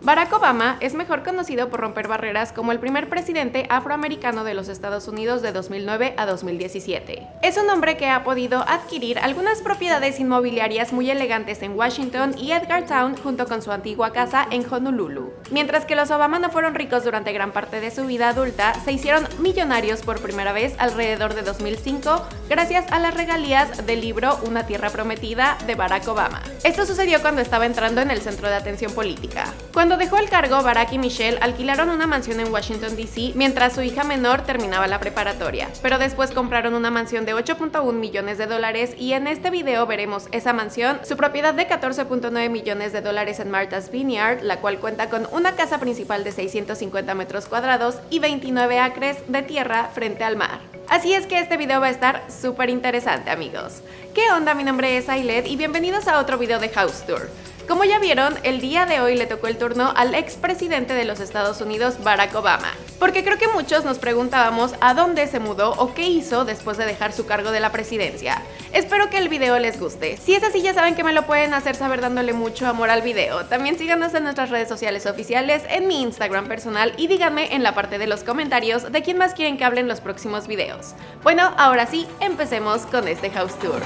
Barack Obama es mejor conocido por romper barreras como el primer presidente afroamericano de los Estados Unidos de 2009 a 2017. Es un hombre que ha podido adquirir algunas propiedades inmobiliarias muy elegantes en Washington y Edgartown junto con su antigua casa en Honolulu. Mientras que los Obama no fueron ricos durante gran parte de su vida adulta, se hicieron millonarios por primera vez alrededor de 2005 gracias a las regalías del libro Una tierra prometida de Barack Obama. Esto sucedió cuando estaba entrando en el centro de atención política. Dejó el cargo, Barack y Michelle alquilaron una mansión en Washington, D.C. mientras su hija menor terminaba la preparatoria, pero después compraron una mansión de 8.1 millones de dólares y en este video veremos esa mansión, su propiedad de 14.9 millones de dólares en Martha's Vineyard, la cual cuenta con una casa principal de 650 metros cuadrados y 29 acres de tierra frente al mar. Así es que este video va a estar súper interesante amigos. ¿Qué onda? Mi nombre es Ailet y bienvenidos a otro video de House Tour. Como ya vieron, el día de hoy le tocó el turno al expresidente de los Estados Unidos, Barack Obama. Porque creo que muchos nos preguntábamos a dónde se mudó o qué hizo después de dejar su cargo de la presidencia. Espero que el video les guste. Si es así ya saben que me lo pueden hacer saber dándole mucho amor al video. También síganos en nuestras redes sociales oficiales, en mi Instagram personal y díganme en la parte de los comentarios de quién más quieren que hable en los próximos videos. Bueno, ahora sí, empecemos con este house tour.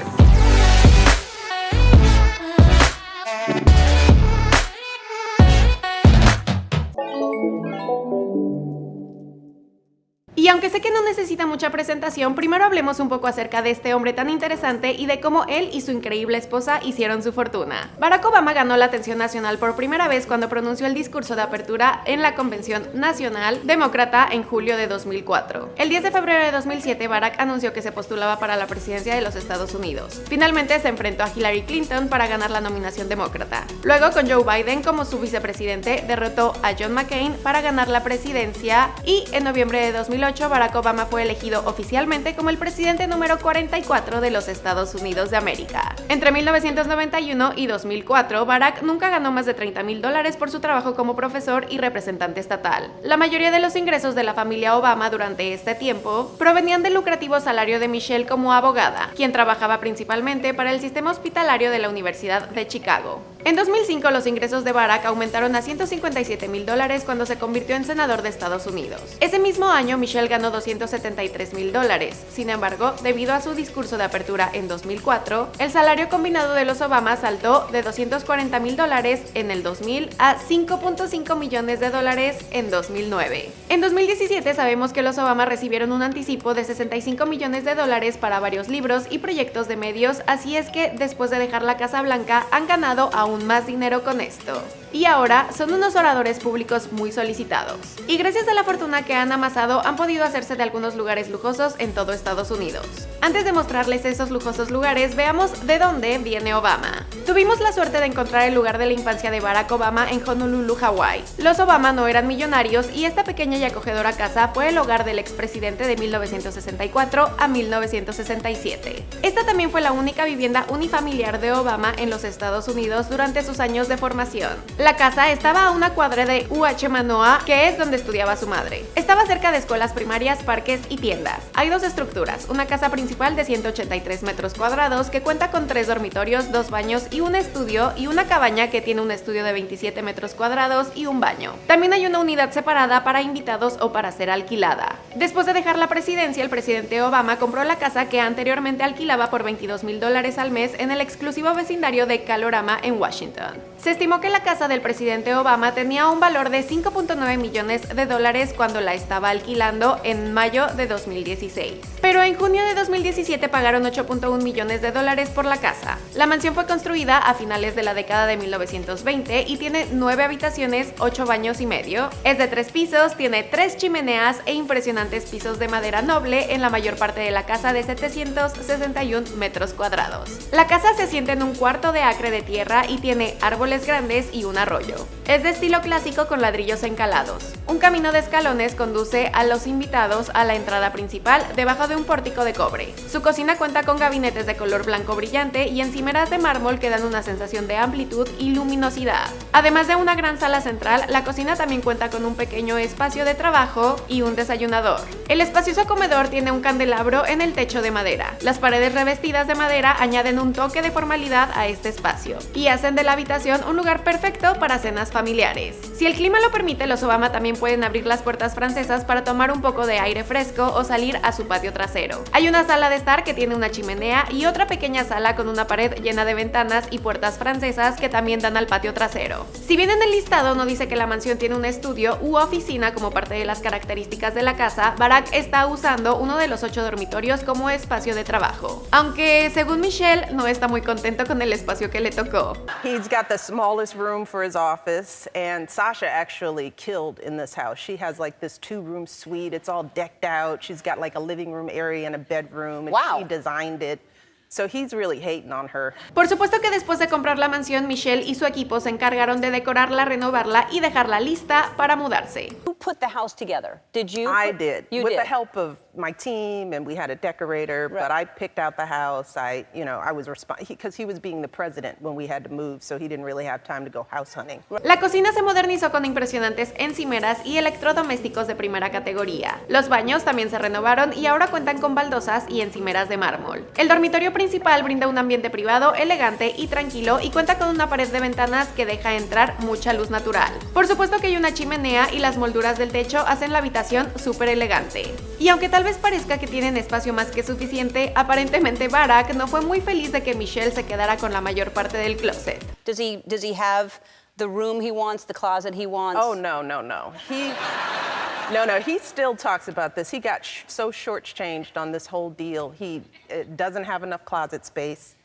Aunque sé que no necesita mucha presentación, primero hablemos un poco acerca de este hombre tan interesante y de cómo él y su increíble esposa hicieron su fortuna. Barack Obama ganó la atención nacional por primera vez cuando pronunció el discurso de apertura en la Convención Nacional Demócrata en julio de 2004. El 10 de febrero de 2007, Barack anunció que se postulaba para la presidencia de los Estados Unidos. Finalmente se enfrentó a Hillary Clinton para ganar la nominación demócrata. Luego, con Joe Biden como su vicepresidente, derrotó a John McCain para ganar la presidencia y en noviembre de 2008 Barack Obama fue elegido oficialmente como el presidente número 44 de los Estados Unidos de América. Entre 1991 y 2004, Barack nunca ganó más de 30 mil dólares por su trabajo como profesor y representante estatal. La mayoría de los ingresos de la familia Obama durante este tiempo provenían del lucrativo salario de Michelle como abogada, quien trabajaba principalmente para el sistema hospitalario de la Universidad de Chicago. En 2005 los ingresos de Barack aumentaron a 157 mil dólares cuando se convirtió en senador de Estados Unidos. Ese mismo año Michelle ganó 273 mil dólares. Sin embargo, debido a su discurso de apertura en 2004, el salario combinado de los Obama saltó de 240 mil dólares en el 2000 a 5.5 millones de dólares en 2009. En 2017 sabemos que los Obama recibieron un anticipo de 65 millones de dólares para varios libros y proyectos de medios, así es que después de dejar la Casa Blanca han ganado aún más dinero con esto. Y ahora son unos oradores públicos muy solicitados. Y gracias a la fortuna que han amasado han podido de algunos lugares lujosos en todo Estados Unidos. Antes de mostrarles esos lujosos lugares, veamos de dónde viene Obama. Tuvimos la suerte de encontrar el lugar de la infancia de Barack Obama en Honolulu, Hawái. Los Obama no eran millonarios y esta pequeña y acogedora casa fue el hogar del expresidente de 1964 a 1967. Esta también fue la única vivienda unifamiliar de Obama en los Estados Unidos durante sus años de formación. La casa estaba a una cuadra de UH Manoa, que es donde estudiaba su madre. Estaba cerca de escuelas primarias, parques y tiendas. Hay dos estructuras, una casa principal de 183 metros cuadrados que cuenta con tres dormitorios, dos baños y un estudio y una cabaña que tiene un estudio de 27 metros cuadrados y un baño. También hay una unidad separada para invitados o para ser alquilada. Después de dejar la presidencia, el presidente Obama compró la casa que anteriormente alquilaba por 22 mil dólares al mes en el exclusivo vecindario de Calorama en Washington. Se estimó que la casa del presidente Obama tenía un valor de 5.9 millones de dólares cuando la estaba alquilando en mayo de 2016. Pero en junio de 2017 pagaron 8.1 millones de dólares por la casa. La mansión fue construida a finales de la década de 1920 y tiene 9 habitaciones, 8 baños y medio. Es de 3 pisos, tiene 3 chimeneas e impresionantes pisos de madera noble en la mayor parte de la casa de 761 metros cuadrados. La casa se siente en un cuarto de acre de tierra y tiene árboles grandes y un arroyo. Es de estilo clásico con ladrillos encalados. Un camino de escalones conduce a los invitados a la entrada principal debajo de un pórtico de cobre. Su cocina cuenta con gabinetes de color blanco brillante y encimeras de mármol que dan una sensación de amplitud y luminosidad. Además de una gran sala central, la cocina también cuenta con un pequeño espacio de trabajo y un desayunador. El espacioso comedor tiene un candelabro en el techo de madera. Las paredes revestidas de madera añaden un toque de formalidad a este espacio y hacen de la habitación un lugar perfecto para cenas familiares. Si el clima lo permite, los Obama también pueden abrir las puertas francesas para tomar un poco de aire fresco o salir a su patio trasero. Hay una sala de estar que tiene una chimenea y otra pequeña sala con una pared llena de ventanas y puertas francesas que también dan al patio trasero. Si bien en el listado no dice que la mansión tiene un estudio u oficina como parte de las características de la casa, Barack está usando uno de los ocho dormitorios como espacio de trabajo. Aunque según Michelle no está muy contento con el espacio que le tocó. He's got the smallest room for his office and Sasha actually killed in this house. She has like this two-room suite. It's all decked out. She's got like a living room area and a bedroom and Wow. she designed it. So he's really hating on her. Por supuesto que después de comprar la mansión, Michelle y su equipo se encargaron de decorarla, renovarla y dejarla lista para mudarse. Who put the house together? Did you? I did You with did. the help of my team and we had a decorator, but I picked out the house. I, you know, I was responsible because he was being the president when we had to move, so he didn't really have time to go house hunting. La cocina se modernizó con impresionantes encimeras y electrodomésticos de primera categoría. Los baños también se renovaron y ahora cuentan con baldosas y encimeras de mármol. El dormitorio principal brinda un ambiente privado, elegante y tranquilo y cuenta con una pared de ventanas que deja entrar mucha luz natural. Por supuesto que hay una chimenea y las molduras del techo hacen la habitación súper elegante. Y aunque tal vez parezca que tienen espacio más que suficiente, aparentemente Barack no fue muy feliz de que Michelle se quedara con la mayor parte del closet. Does he? Does he have the room he wants, the closet he wants? Oh no, no, no. He No, no, he still talks about this. He got sh- so shortchanged on this whole deal. He uh, doesn't have enough closet space.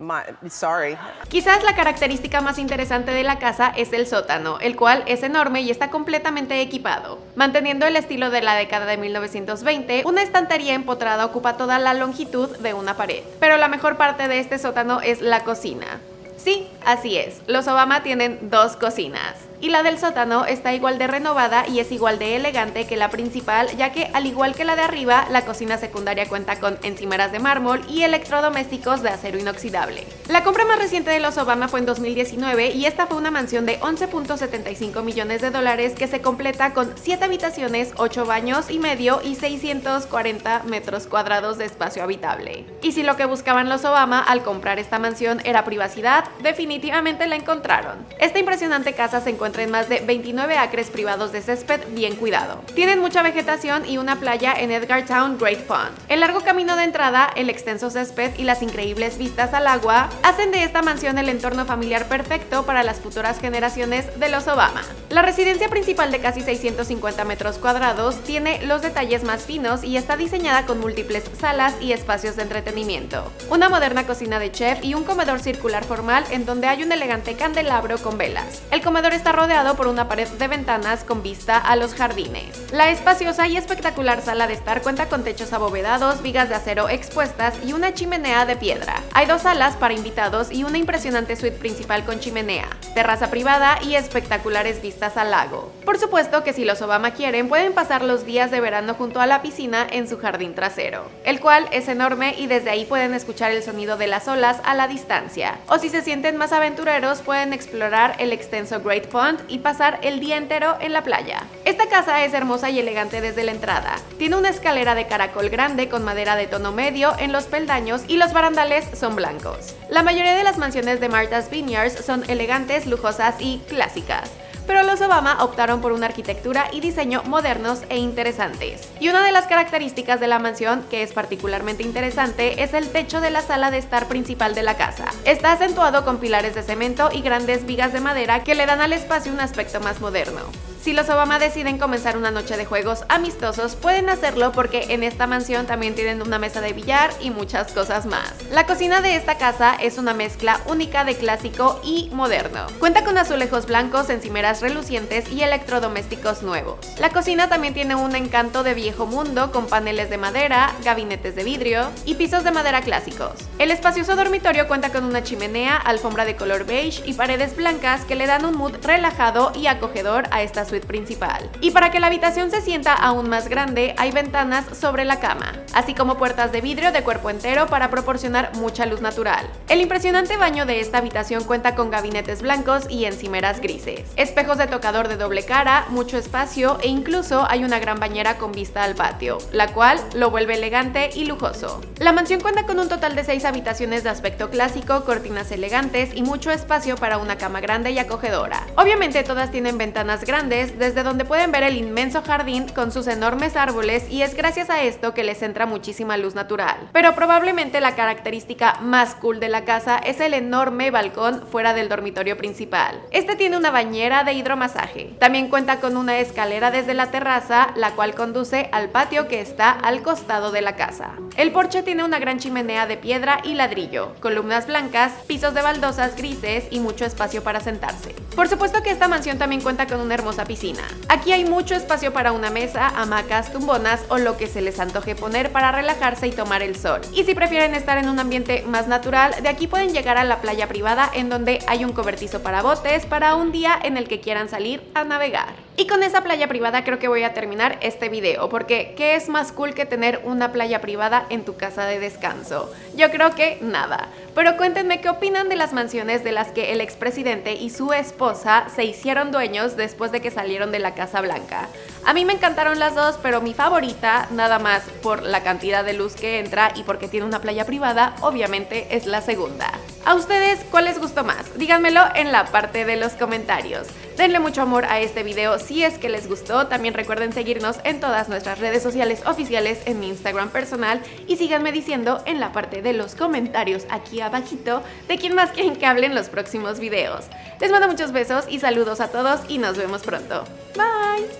My, sorry. Quizás la característica más interesante de la casa es el sótano, el cual es enorme y está completamente equipado. Manteniendo el estilo de la década de 1920, una estantería empotrada ocupa toda la longitud de una pared. Pero la mejor parte de este sótano es la cocina. Sí, así es, los Obama tienen dos cocinas. Y la del sótano está igual de renovada y es igual de elegante que la principal, ya que al igual que la de arriba, la cocina secundaria cuenta con encimeras de mármol y electrodomésticos de acero inoxidable. La compra más reciente de los Obama fue en 2019 y esta fue una mansión de 11.75 millones de dólares que se completa con 7 habitaciones, 8 baños y medio y 640 metros cuadrados de espacio habitable. Y si lo que buscaban los Obama al comprar esta mansión era privacidad, definitivamente la encontraron. Esta impresionante casa se encuentra en más de 29 acres privados de césped bien cuidado. Tienen mucha vegetación y una playa en Edgartown Great Pond. El largo camino de entrada, el extenso césped y las increíbles vistas al agua hacen de esta mansión el entorno familiar perfecto para las futuras generaciones de los Obama. La residencia principal de casi 650 metros cuadrados tiene los detalles más finos y está diseñada con múltiples salas y espacios de entretenimiento. Una moderna cocina de chef y un comedor circular formal en donde hay un elegante candelabro con velas. El comedor está rodeado por una pared de ventanas con vista a los jardines. La espaciosa y espectacular sala de estar cuenta con techos abovedados, vigas de acero expuestas y una chimenea de piedra. Hay dos salas para invitados y una impresionante suite principal con chimenea, terraza privada y espectaculares vistas al lago. Por supuesto que si los Obama quieren, pueden pasar los días de verano junto a la piscina en su jardín trasero, el cual es enorme y desde ahí pueden escuchar el sonido de las olas a la distancia. O si se sienten más aventureros, pueden explorar el extenso Great Pond y pasar el día entero en la playa. Esta casa es hermosa y elegante desde la entrada. Tiene una escalera de caracol grande con madera de tono medio en los peldaños y los barandales son blancos. La mayoría de las mansiones de Martha's Vineyards son elegantes, lujosas y clásicas pero los Obama optaron por una arquitectura y diseño modernos e interesantes. Y una de las características de la mansión que es particularmente interesante es el techo de la sala de estar principal de la casa. Está acentuado con pilares de cemento y grandes vigas de madera que le dan al espacio un aspecto más moderno. Si los Obama deciden comenzar una noche de juegos amistosos, pueden hacerlo porque en esta mansión también tienen una mesa de billar y muchas cosas más. La cocina de esta casa es una mezcla única de clásico y moderno. Cuenta con azulejos blancos, encimeras relucientes y electrodomésticos nuevos. La cocina también tiene un encanto de viejo mundo con paneles de madera, gabinetes de vidrio y pisos de madera clásicos. El espacioso dormitorio cuenta con una chimenea, alfombra de color beige y paredes blancas que le dan un mood relajado y acogedor a esta suite principal. Y para que la habitación se sienta aún más grande, hay ventanas sobre la cama, así como puertas de vidrio de cuerpo entero para proporcionar mucha luz natural. El impresionante baño de esta habitación cuenta con gabinetes blancos y encimeras grises, espejo juegos de tocador de doble cara, mucho espacio e incluso hay una gran bañera con vista al patio, la cual lo vuelve elegante y lujoso. La mansión cuenta con un total de 6 habitaciones de aspecto clásico, cortinas elegantes y mucho espacio para una cama grande y acogedora. Obviamente todas tienen ventanas grandes desde donde pueden ver el inmenso jardín con sus enormes árboles y es gracias a esto que les entra muchísima luz natural. Pero probablemente la característica más cool de la casa es el enorme balcón fuera del dormitorio principal. Este tiene una bañera de hidromasaje. También cuenta con una escalera desde la terraza, la cual conduce al patio que está al costado de la casa. El porche tiene una gran chimenea de piedra y ladrillo, columnas blancas, pisos de baldosas grises y mucho espacio para sentarse. Por supuesto que esta mansión también cuenta con una hermosa piscina. Aquí hay mucho espacio para una mesa, hamacas, tumbonas o lo que se les antoje poner para relajarse y tomar el sol. Y si prefieren estar en un ambiente más natural, de aquí pueden llegar a la playa privada en donde hay un cobertizo para botes para un día en el que quieran salir a navegar. Y con esa playa privada creo que voy a terminar este video, porque ¿qué es más cool que tener una playa privada en tu casa de descanso? Yo creo que nada. Pero cuéntenme qué opinan de las mansiones de las que el expresidente y su esposa se hicieron dueños después de que salieron de la Casa Blanca. A mí me encantaron las dos, pero mi favorita, nada más por la cantidad de luz que entra y porque tiene una playa privada, obviamente es la segunda. ¿A ustedes cuál les gustó más? Díganmelo en la parte de los comentarios. Denle mucho amor a este video si es que les gustó. También recuerden seguirnos en todas nuestras redes sociales oficiales, en mi Instagram personal y síganme diciendo en la parte de los comentarios aquí abajito de quién más quieren que hable en los próximos videos. Les mando muchos besos y saludos a todos y nos vemos pronto. Bye!